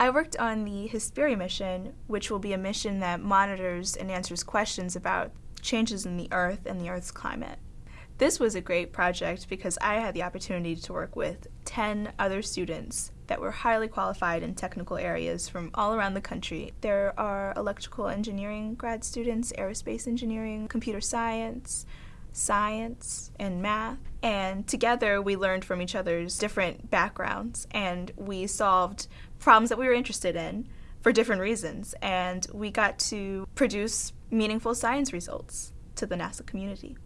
I worked on the Hesperia mission, which will be a mission that monitors and answers questions about changes in the Earth and the Earth's climate. This was a great project because I had the opportunity to work with 10 other students that were highly qualified in technical areas from all around the country. There are electrical engineering grad students, aerospace engineering, computer science, science, and math. And together we learned from each other's different backgrounds and we solved problems that we were interested in for different reasons. And we got to produce meaningful science results to the NASA community.